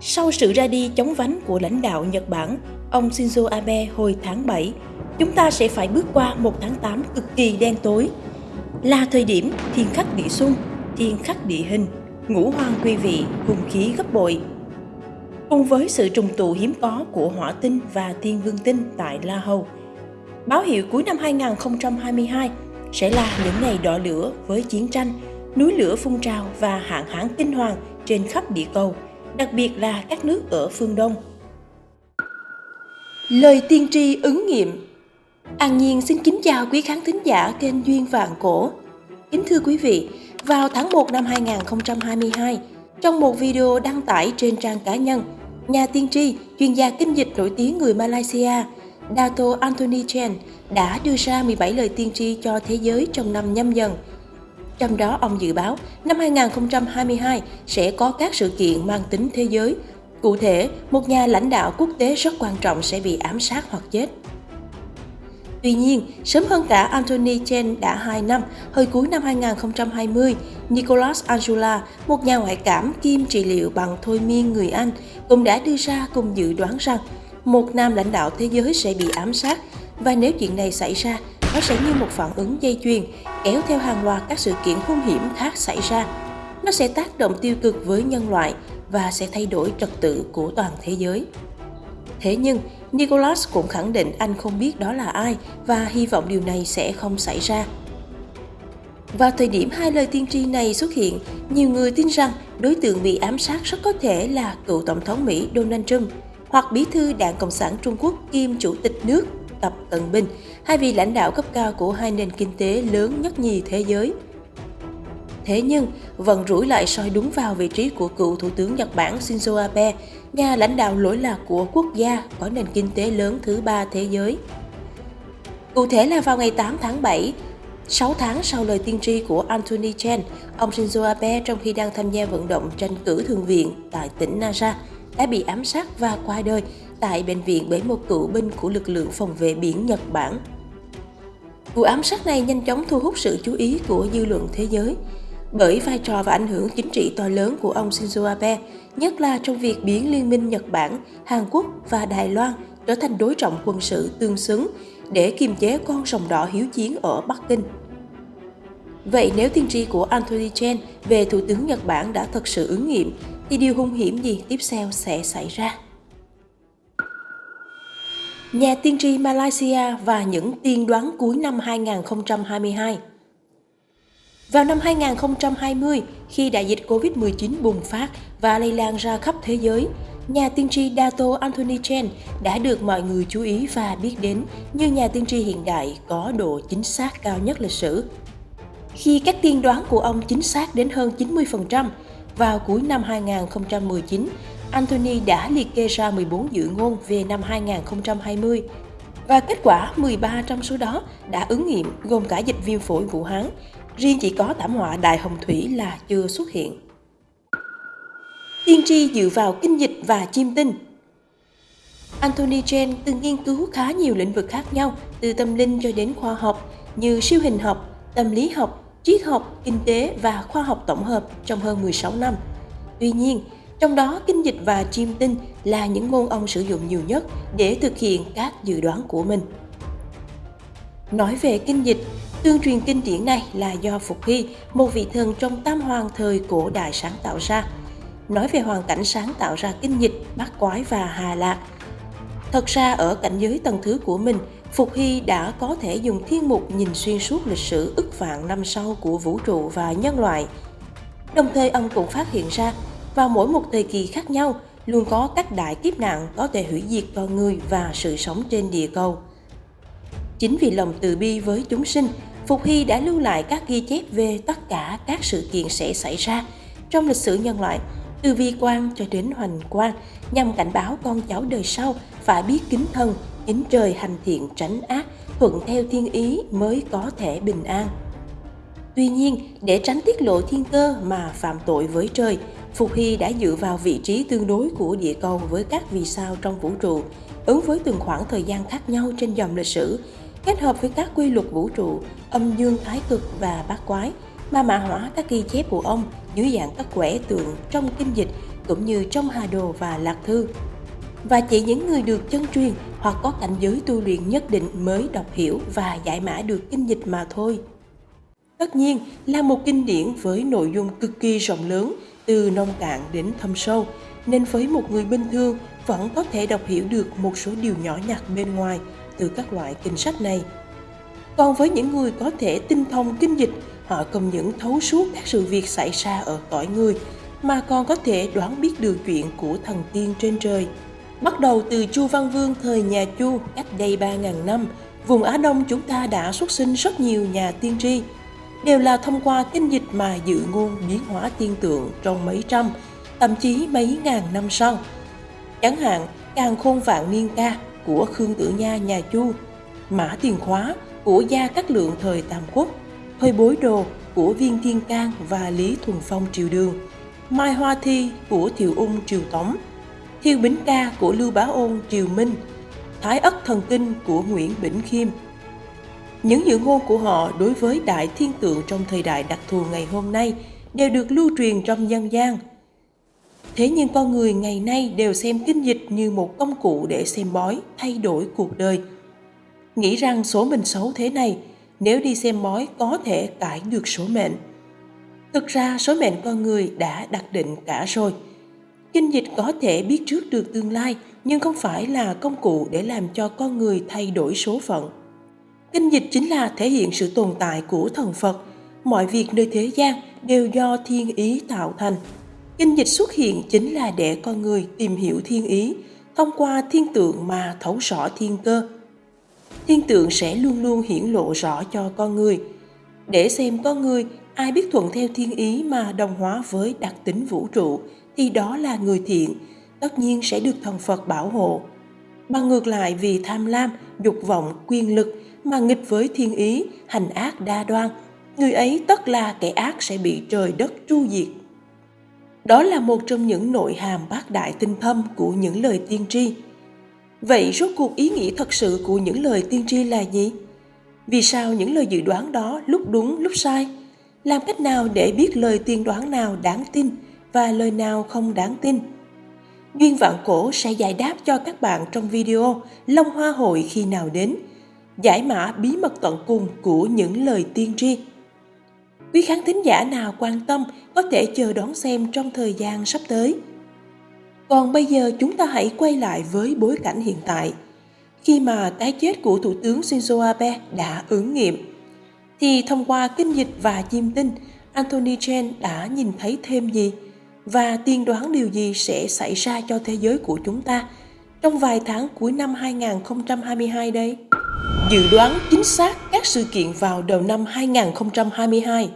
Sau sự ra đi chống vánh của lãnh đạo Nhật Bản, ông Shinzo Abe hồi tháng 7, chúng ta sẽ phải bước qua một tháng 8 cực kỳ đen tối. Là thời điểm thiên khắc địa xung, thiên khắc địa hình, ngũ hoang quy vị, hùng khí gấp bội. Cùng với sự trùng tụ hiếm có của hỏa tinh và thiên vương tinh tại La Hầu, báo hiệu cuối năm 2022 sẽ là những ngày đỏ lửa với chiến tranh, núi lửa phun trào và hạn hán kinh hoàng trên khắp địa cầu, đặc biệt là các nước ở phương Đông. Lời tiên tri ứng nghiệm An Nhiên xin kính chào quý khán thính giả kênh Duyên Vạn Cổ. Kính thưa quý vị, vào tháng 1 năm 2022, trong một video đăng tải trên trang cá nhân, nhà tiên tri, chuyên gia kinh dịch nổi tiếng người Malaysia, Dato Anthony Chen đã đưa ra 17 lời tiên tri cho thế giới trong năm nhâm dần. Trong đó ông dự báo năm 2022 sẽ có các sự kiện mang tính thế giới. Cụ thể, một nhà lãnh đạo quốc tế rất quan trọng sẽ bị ám sát hoặc chết. Tuy nhiên, sớm hơn cả Anthony Chen đã 2 năm, hồi cuối năm 2020, Nicholas Angela, một nhà ngoại cảm kiêm trị liệu bằng thôi miên người Anh, cũng đã đưa ra cùng dự đoán rằng một nam lãnh đạo thế giới sẽ bị ám sát và nếu chuyện này xảy ra, nó sẽ như một phản ứng dây chuyền, kéo theo hàng loạt các sự kiện hung hiểm khác xảy ra. Nó sẽ tác động tiêu cực với nhân loại và sẽ thay đổi trật tự của toàn thế giới. Thế nhưng, Nicholas cũng khẳng định anh không biết đó là ai và hy vọng điều này sẽ không xảy ra. Vào thời điểm hai lời tiên tri này xuất hiện, nhiều người tin rằng đối tượng bị ám sát rất có thể là cựu Tổng thống Mỹ Donald Trump hoặc bí thư Đảng Cộng sản Trung Quốc kiêm Chủ tịch nước Tập Cận Bình, hai vị lãnh đạo cấp cao của hai nền kinh tế lớn nhất nhì thế giới. Thế nhưng, vận rủi lại soi đúng vào vị trí của cựu Thủ tướng Nhật Bản Shinzo Abe, nhà lãnh đạo lỗi lạc của quốc gia có nền kinh tế lớn thứ ba thế giới. Cụ thể là vào ngày 8 tháng 7, 6 tháng sau lời tiên tri của Anthony Chen, ông Shinzo Abe trong khi đang tham gia vận động tranh cử thường viện tại tỉnh Nara đã bị ám sát và qua đời tại bệnh viện bởi một cựu binh của lực lượng phòng vệ biển Nhật Bản. Vụ ám sát này nhanh chóng thu hút sự chú ý của dư luận thế giới bởi vai trò và ảnh hưởng chính trị to lớn của ông Shinzo Abe, nhất là trong việc biến Liên minh Nhật Bản, Hàn Quốc và Đài Loan trở thành đối trọng quân sự tương xứng để kiềm chế con rồng đỏ hiếu chiến ở Bắc Kinh. Vậy nếu tiên tri của Anthony Chen về Thủ tướng Nhật Bản đã thật sự ứng nghiệm, thì điều hung hiểm gì tiếp theo sẽ xảy ra? Nhà tiên tri Malaysia và những tiên đoán cuối năm 2022 Vào năm 2020, khi đại dịch COVID-19 bùng phát và lây lan ra khắp thế giới, nhà tiên tri Dato Anthony Chen đã được mọi người chú ý và biết đến như nhà tiên tri hiện đại có độ chính xác cao nhất lịch sử. Khi các tiên đoán của ông chính xác đến hơn 90%, vào cuối năm 2019, Anthony đã liệt kê ra 14 dự ngôn về năm 2020 và kết quả 13 trong số đó đã ứng nghiệm gồm cả dịch viêm phổi Vũ Hán, riêng chỉ có thảm họa Đại Hồng Thủy là chưa xuất hiện. Tiên tri dựa vào kinh dịch và chiêm tinh Anthony Chen từng nghiên cứu khá nhiều lĩnh vực khác nhau, từ tâm linh cho đến khoa học như siêu hình học, tâm lý học, triết học, kinh tế và khoa học tổng hợp trong hơn 16 năm. Tuy nhiên, trong đó kinh dịch và chiêm tinh là những ngôn ông sử dụng nhiều nhất để thực hiện các dự đoán của mình. Nói về kinh dịch, tương truyền kinh điển này là do Phục Hy, một vị thần trong tam hoàng thời cổ đại sáng tạo ra. Nói về hoàn cảnh sáng tạo ra kinh dịch, bát quái và hà lạc. Thật ra ở cảnh giới tầng thứ của mình, Phục Hy đã có thể dùng thiên mục nhìn xuyên suốt lịch sử ức vạn năm sau của vũ trụ và nhân loại. Đồng thời ông cũng phát hiện ra, vào mỗi một thời kỳ khác nhau, luôn có các đại kiếp nạn có thể hủy diệt con người và sự sống trên địa cầu. Chính vì lòng từ bi với chúng sinh, Phục Hy đã lưu lại các ghi chép về tất cả các sự kiện sẽ xảy ra trong lịch sử nhân loại, từ vi quan cho đến hoành quan, nhằm cảnh báo con cháu đời sau phải biết kính thân, kính trời hành thiện tránh ác, thuận theo thiên ý mới có thể bình an. Tuy nhiên, để tránh tiết lộ thiên cơ mà phạm tội với trời, Phục Hy đã dựa vào vị trí tương đối của địa cầu với các vì sao trong vũ trụ, ứng với từng khoảng thời gian khác nhau trên dòng lịch sử, kết hợp với các quy luật vũ trụ, âm dương thái cực và bát quái, mà mã hóa các ghi chép của ông dưới dạng các quẻ tượng trong kinh dịch cũng như trong Hà Đồ và Lạc Thư. Và chỉ những người được chân truyền hoặc có cảnh giới tu luyện nhất định mới đọc hiểu và giải mã được kinh dịch mà thôi. Tất nhiên là một kinh điển với nội dung cực kỳ rộng lớn, từ nông cạn đến thâm sâu, nên với một người bình thường vẫn có thể đọc hiểu được một số điều nhỏ nhặt bên ngoài từ các loại kinh sách này. Còn với những người có thể tinh thông kinh dịch, họ không những thấu suốt các sự việc xảy ra ở cõi người, mà còn có thể đoán biết được chuyện của thần tiên trên trời. Bắt đầu từ Chu Văn Vương thời nhà Chu cách đây 3.000 năm, vùng Á Đông chúng ta đã xuất sinh rất nhiều nhà tiên tri, đều là thông qua kinh dịch mà dự ngôn biến hóa tiên tượng trong mấy trăm, thậm chí mấy ngàn năm sau. Chẳng hạn, Càng Khôn Vạn Niên Ca của Khương Tử Nha nhà Chu, Mã Tiền Khóa của Gia Cát Lượng thời Tam Quốc, Hơi Bối Đồ của Viên Thiên Cang và Lý Thuần Phong triều đường, Mai Hoa Thi của Thiệu Ung triều Tống, Thiêu Bính Ca của Lưu Bá Ôn triều Minh, Thái Ất Thần Kinh của Nguyễn Bỉnh Khiêm. Những dự ngôn của họ đối với đại thiên tượng trong thời đại đặc thù ngày hôm nay đều được lưu truyền trong dân gian. Thế nhưng con người ngày nay đều xem kinh dịch như một công cụ để xem bói, thay đổi cuộc đời. Nghĩ rằng số mình xấu thế này, nếu đi xem bói có thể cải được số mệnh. Thực ra số mệnh con người đã đặt định cả rồi. Kinh dịch có thể biết trước được tương lai nhưng không phải là công cụ để làm cho con người thay đổi số phận. Kinh dịch chính là thể hiện sự tồn tại của thần Phật. Mọi việc nơi thế gian đều do thiên ý tạo thành. Kinh dịch xuất hiện chính là để con người tìm hiểu thiên ý, thông qua thiên tượng mà thấu rõ thiên cơ. Thiên tượng sẽ luôn luôn hiển lộ rõ cho con người. Để xem con người ai biết thuận theo thiên ý mà đồng hóa với đặc tính vũ trụ thì đó là người thiện, tất nhiên sẽ được thần Phật bảo hộ. Bằng ngược lại vì tham lam, dục vọng, quyền lực mà nghịch với thiên ý, hành ác đa đoan, người ấy tất là kẻ ác sẽ bị trời đất tru diệt. Đó là một trong những nội hàm bác đại tinh thâm của những lời tiên tri. Vậy rốt cuộc ý nghĩa thật sự của những lời tiên tri là gì? Vì sao những lời dự đoán đó lúc đúng lúc sai? Làm cách nào để biết lời tiên đoán nào đáng tin và lời nào không đáng tin? Duyên Vạn Cổ sẽ giải đáp cho các bạn trong video Long Hoa Hội khi nào đến, giải mã bí mật tận cùng của những lời tiên tri. Quý khán thính giả nào quan tâm có thể chờ đón xem trong thời gian sắp tới. Còn bây giờ chúng ta hãy quay lại với bối cảnh hiện tại. Khi mà cái chết của Thủ tướng Shinzo Abe đã ứng nghiệm, thì thông qua kinh dịch và chiêm tinh, Anthony Chen đã nhìn thấy thêm gì và tiên đoán điều gì sẽ xảy ra cho thế giới của chúng ta trong vài tháng cuối năm 2022 đây? Dự đoán chính xác các sự kiện vào đầu năm 2022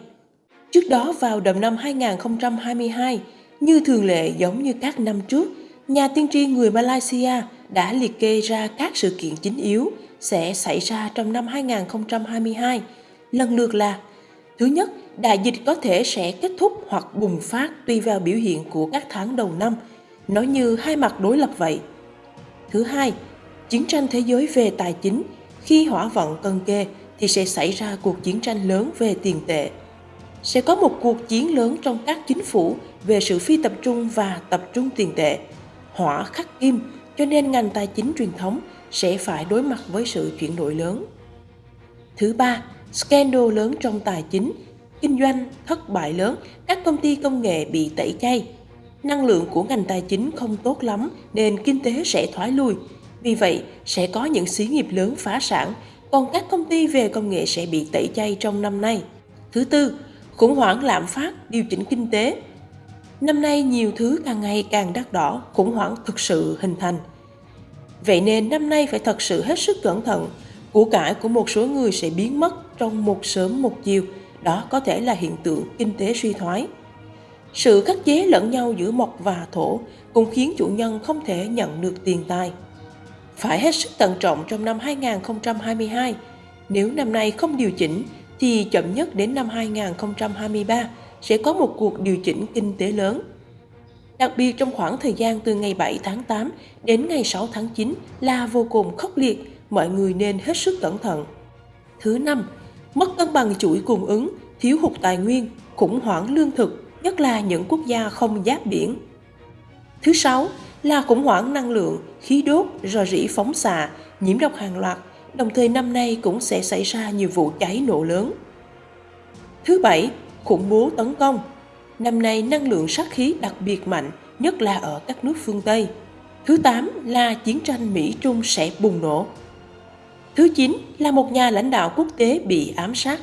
Trước đó vào đầu năm 2022, như thường lệ giống như các năm trước, nhà tiên tri người Malaysia đã liệt kê ra các sự kiện chính yếu sẽ xảy ra trong năm 2022, lần lượt là Thứ nhất, đại dịch có thể sẽ kết thúc hoặc bùng phát tùy vào biểu hiện của các tháng đầu năm, nói như hai mặt đối lập vậy. Thứ hai, chiến tranh thế giới về tài chính, khi hỏa vận cân kê thì sẽ xảy ra cuộc chiến tranh lớn về tiền tệ. Sẽ có một cuộc chiến lớn trong các chính phủ về sự phi tập trung và tập trung tiền tệ. Hỏa khắc kim, cho nên ngành tài chính truyền thống sẽ phải đối mặt với sự chuyển đổi lớn. Thứ ba, scandal lớn trong tài chính, kinh doanh, thất bại lớn, các công ty công nghệ bị tẩy chay. Năng lượng của ngành tài chính không tốt lắm nên kinh tế sẽ thoái lui. Vì vậy, sẽ có những xí nghiệp lớn phá sản, còn các công ty về công nghệ sẽ bị tẩy chay trong năm nay. Thứ tư, khủng hoảng lạm phát, điều chỉnh kinh tế. Năm nay nhiều thứ càng ngày càng đắt đỏ, khủng hoảng thực sự hình thành. Vậy nên năm nay phải thật sự hết sức cẩn thận, của cải của một số người sẽ biến mất trong một sớm một chiều, đó có thể là hiện tượng kinh tế suy thoái. Sự khắc chế lẫn nhau giữa mộc và thổ cũng khiến chủ nhân không thể nhận được tiền tài. Phải hết sức tận trọng trong năm 2022, nếu năm nay không điều chỉnh thì chậm nhất đến năm 2023 sẽ có một cuộc điều chỉnh kinh tế lớn. Đặc biệt trong khoảng thời gian từ ngày 7 tháng 8 đến ngày 6 tháng 9 là vô cùng khốc liệt mọi người nên hết sức cẩn thận. Thứ năm, mất cân bằng chuỗi cung ứng, thiếu hụt tài nguyên, khủng hoảng lương thực, nhất là những quốc gia không giáp biển. Thứ sáu là khủng hoảng năng lượng, khí đốt, rò rỉ phóng xạ, nhiễm độc hàng loạt, đồng thời năm nay cũng sẽ xảy ra nhiều vụ cháy nổ lớn. Thứ bảy, khủng bố tấn công. Năm nay năng lượng sát khí đặc biệt mạnh, nhất là ở các nước phương Tây. Thứ tám là chiến tranh Mỹ-Trung sẽ bùng nổ. Thứ chín là một nhà lãnh đạo quốc tế bị ám sát.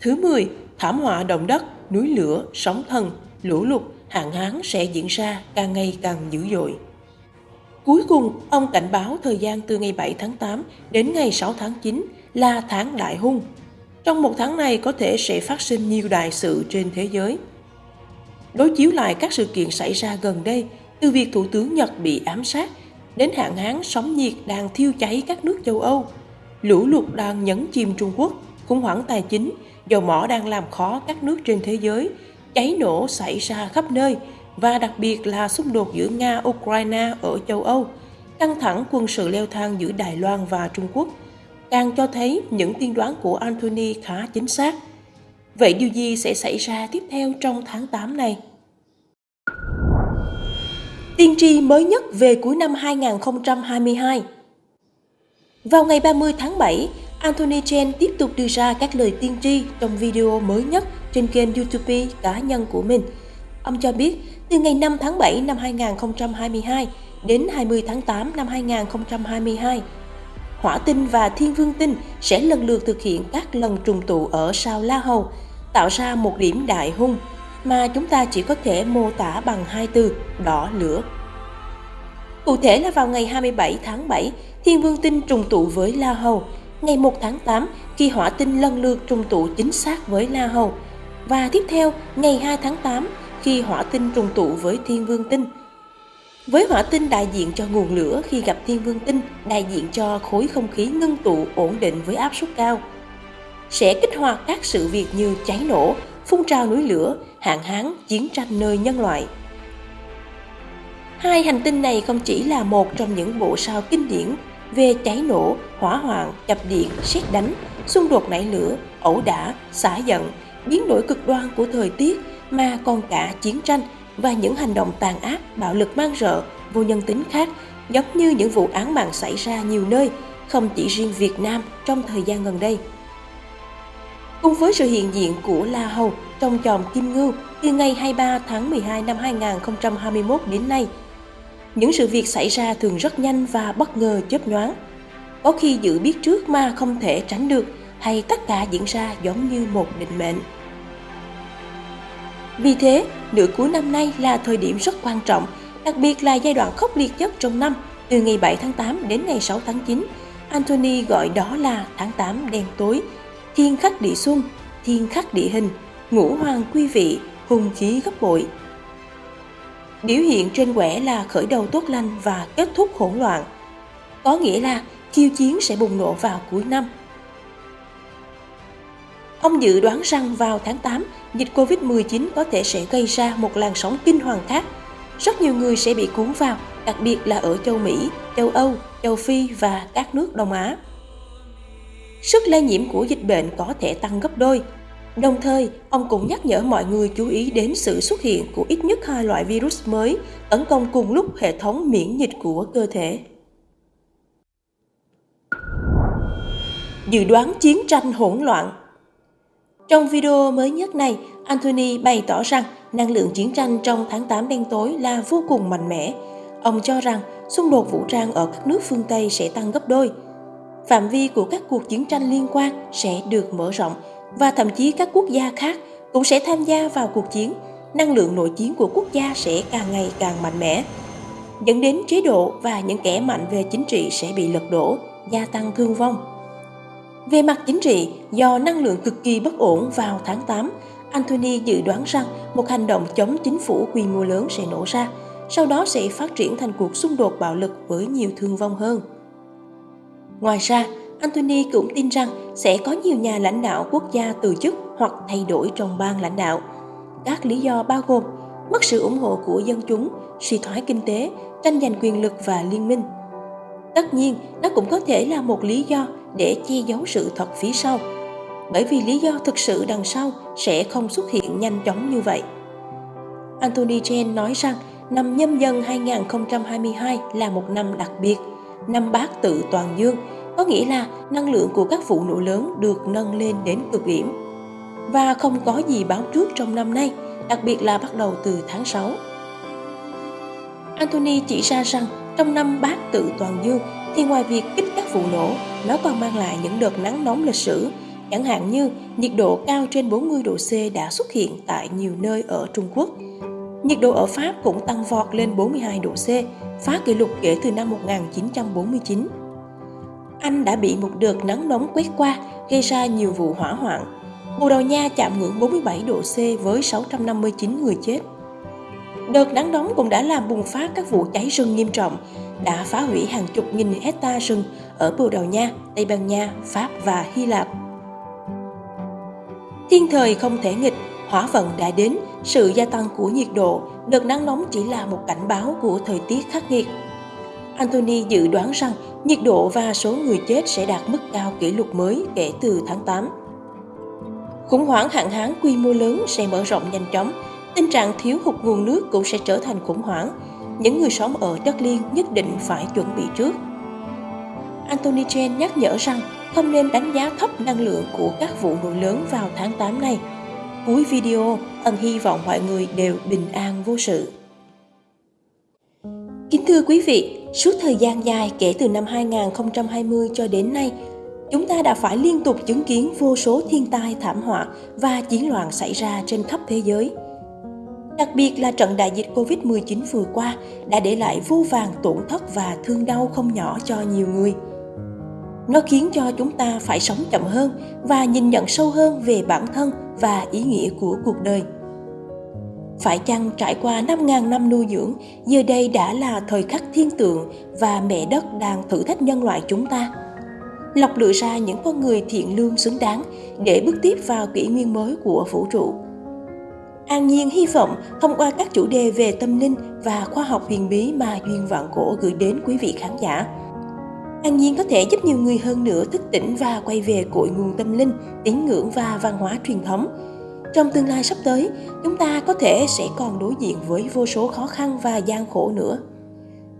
Thứ 10, thảm họa động đất, núi lửa, sóng thần, lũ lụt, hạn hán sẽ diễn ra càng ngày càng dữ dội. Cuối cùng, ông cảnh báo thời gian từ ngày 7 tháng 8 đến ngày 6 tháng 9 là tháng đại hung. Trong một tháng này có thể sẽ phát sinh nhiều đại sự trên thế giới. Đối chiếu lại các sự kiện xảy ra gần đây, từ việc Thủ tướng Nhật bị ám sát đến hạn hán sóng nhiệt đang thiêu cháy các nước châu Âu, lũ lụt đang nhấn chìm Trung Quốc, khủng hoảng tài chính, dầu mỏ đang làm khó các nước trên thế giới, cháy nổ xảy ra khắp nơi và đặc biệt là xung đột giữa Nga-Ukraine ở châu Âu, căng thẳng quân sự leo thang giữa Đài Loan và Trung Quốc, càng cho thấy những tiên đoán của Anthony khá chính xác. Vậy điều gì sẽ xảy ra tiếp theo trong tháng 8 này? Tiên tri mới nhất về cuối năm 2022 Vào ngày 30 tháng 7, Anthony Chen tiếp tục đưa ra các lời tiên tri trong video mới nhất trên kênh YouTube cá nhân của mình. Ông cho biết, từ ngày 5 tháng 7 năm 2022 đến 20 tháng 8 năm 2022, Hỏa tinh và Thiên Vương tinh sẽ lần lượt thực hiện các lần trùng tụ ở sao La Hầu, tạo ra một điểm đại hung mà chúng ta chỉ có thể mô tả bằng hai từ đỏ lửa. Cụ thể là vào ngày 27 tháng 7, Thiên Vương tinh trùng tụ với La Hầu, ngày 1 tháng 8 khi hỏa tinh lần lượt trùng tụ chính xác với La Hầu, và tiếp theo ngày 2 tháng 8 khi hỏa tinh trùng tụ với Thiên Vương tinh. Với hỏa tinh đại diện cho nguồn lửa khi gặp Thiên Vương tinh đại diện cho khối không khí ngưng tụ ổn định với áp suất cao. Sẽ kích hoạt các sự việc như cháy nổ, phun trào núi lửa, hạn hán, chiến tranh nơi nhân loại. Hai hành tinh này không chỉ là một trong những bộ sao kinh điển về cháy nổ, hỏa hoạn, chập điện, xét đánh, xung đột nảy lửa, ẩu đả, xả giận, biến đổi cực đoan của thời tiết mà còn cả chiến tranh và những hành động tàn ác, bạo lực mang rợ, vô nhân tính khác giống như những vụ án mạng xảy ra nhiều nơi, không chỉ riêng Việt Nam trong thời gian gần đây. Cùng với sự hiện diện của La Hầu trong chòm Kim Ngưu từ ngày 23 tháng 12 năm 2021 đến nay, những sự việc xảy ra thường rất nhanh và bất ngờ chớp nhoáng. Có khi dự biết trước mà không thể tránh được hay tất cả diễn ra giống như một định mệnh. Vì thế, nửa cuối năm nay là thời điểm rất quan trọng, đặc biệt là giai đoạn khốc liệt nhất trong năm, từ ngày 7 tháng 8 đến ngày 6 tháng 9. Anthony gọi đó là tháng 8 đen tối, thiên khắc địa xuân, thiên khắc địa hình, ngũ hoàng quy vị, hùng khí gấp bội. Biểu hiện trên quẻ là khởi đầu tốt lành và kết thúc hỗn loạn. Có nghĩa là khiêu chiến sẽ bùng nổ vào cuối năm. Ông dự đoán rằng vào tháng 8, dịch Covid-19 có thể sẽ gây ra một làn sóng kinh hoàng khác. Rất nhiều người sẽ bị cuốn vào, đặc biệt là ở châu Mỹ, châu Âu, châu Phi và các nước Đông Á. Sức lây nhiễm của dịch bệnh có thể tăng gấp đôi. Đồng thời, ông cũng nhắc nhở mọi người chú ý đến sự xuất hiện của ít nhất hai loại virus mới tấn công cùng lúc hệ thống miễn dịch của cơ thể. Dự đoán chiến tranh hỗn loạn trong video mới nhất này, Anthony bày tỏ rằng năng lượng chiến tranh trong tháng 8 đen tối là vô cùng mạnh mẽ. Ông cho rằng xung đột vũ trang ở các nước phương Tây sẽ tăng gấp đôi. Phạm vi của các cuộc chiến tranh liên quan sẽ được mở rộng và thậm chí các quốc gia khác cũng sẽ tham gia vào cuộc chiến. Năng lượng nội chiến của quốc gia sẽ càng ngày càng mạnh mẽ, dẫn đến chế độ và những kẻ mạnh về chính trị sẽ bị lật đổ, gia tăng thương vong. Về mặt chính trị, do năng lượng cực kỳ bất ổn vào tháng 8, Anthony dự đoán rằng một hành động chống chính phủ quy mô lớn sẽ nổ ra, sau đó sẽ phát triển thành cuộc xung đột bạo lực với nhiều thương vong hơn. Ngoài ra, Anthony cũng tin rằng sẽ có nhiều nhà lãnh đạo quốc gia từ chức hoặc thay đổi trong ban lãnh đạo. Các lý do bao gồm mất sự ủng hộ của dân chúng, suy thoái kinh tế, tranh giành quyền lực và liên minh. Tất nhiên, nó cũng có thể là một lý do để che giấu sự thật phía sau bởi vì lý do thực sự đằng sau sẽ không xuất hiện nhanh chóng như vậy. Anthony Chen nói rằng năm nhâm dần 2022 là một năm đặc biệt, năm bát tự toàn dương, có nghĩa là năng lượng của các vụ nổ lớn được nâng lên đến cực điểm. Và không có gì báo trước trong năm nay, đặc biệt là bắt đầu từ tháng 6. Anthony chỉ ra rằng trong năm bát tự toàn dương thì ngoài việc kích các vụ nổ, nó còn mang lại những đợt nắng nóng lịch sử, chẳng hạn như nhiệt độ cao trên 40 độ C đã xuất hiện tại nhiều nơi ở Trung Quốc. Nhiệt độ ở Pháp cũng tăng vọt lên 42 độ C, phá kỷ lục kể từ năm 1949. Anh đã bị một đợt nắng nóng quét qua, gây ra nhiều vụ hỏa hoạn. Bồ Đào Nha chạm ngưỡng 47 độ C với 659 người chết. Đợt nắng nóng cũng đã làm bùng phát các vụ cháy rừng nghiêm trọng, đã phá hủy hàng chục nghìn hecta rừng ở Bồ Đào Nha, Tây Ban Nha, Pháp và Hy Lạp. Thiên thời không thể nghịch, hỏa vận đã đến, sự gia tăng của nhiệt độ, đợt nắng nóng chỉ là một cảnh báo của thời tiết khắc nghiệt. Anthony dự đoán rằng nhiệt độ và số người chết sẽ đạt mức cao kỷ lục mới kể từ tháng 8. Khủng hoảng hạn hán quy mô lớn sẽ mở rộng nhanh chóng, tình trạng thiếu hụt nguồn nước cũng sẽ trở thành khủng hoảng. Những người sống ở đất liên nhất định phải chuẩn bị trước. Anthony Chen nhắc nhở rằng không nên đánh giá thấp năng lượng của các vụ nổ lớn vào tháng 8 này. Cuối video, ân hy vọng mọi người đều bình an vô sự. Kính thưa quý vị, suốt thời gian dài kể từ năm 2020 cho đến nay, chúng ta đã phải liên tục chứng kiến vô số thiên tai thảm họa và chiến loạn xảy ra trên khắp thế giới. Đặc biệt là trận đại dịch Covid-19 vừa qua đã để lại vô vàng tổn thất và thương đau không nhỏ cho nhiều người. Nó khiến cho chúng ta phải sống chậm hơn và nhìn nhận sâu hơn về bản thân và ý nghĩa của cuộc đời. Phải chăng trải qua 5.000 năm nuôi dưỡng, giờ đây đã là thời khắc thiên tượng và mẹ đất đang thử thách nhân loại chúng ta? Lọc lựa ra những con người thiện lương xứng đáng để bước tiếp vào kỷ nguyên mới của vũ trụ. An Nhiên hy vọng thông qua các chủ đề về tâm linh và khoa học huyền bí mà Duyên Vạn Cổ gửi đến quý vị khán giả. An Nhiên có thể giúp nhiều người hơn nữa thức tỉnh và quay về cội nguồn tâm linh, tín ngưỡng và văn hóa truyền thống, trong tương lai sắp tới, chúng ta có thể sẽ còn đối diện với vô số khó khăn và gian khổ nữa.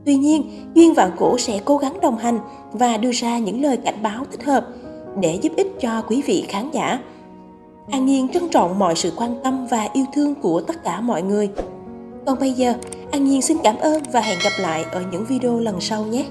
Tuy nhiên, Duyên Vạn Cổ sẽ cố gắng đồng hành và đưa ra những lời cảnh báo thích hợp để giúp ích cho quý vị khán giả. An Nhiên trân trọng mọi sự quan tâm và yêu thương của tất cả mọi người. Còn bây giờ, An Nhiên xin cảm ơn và hẹn gặp lại ở những video lần sau nhé.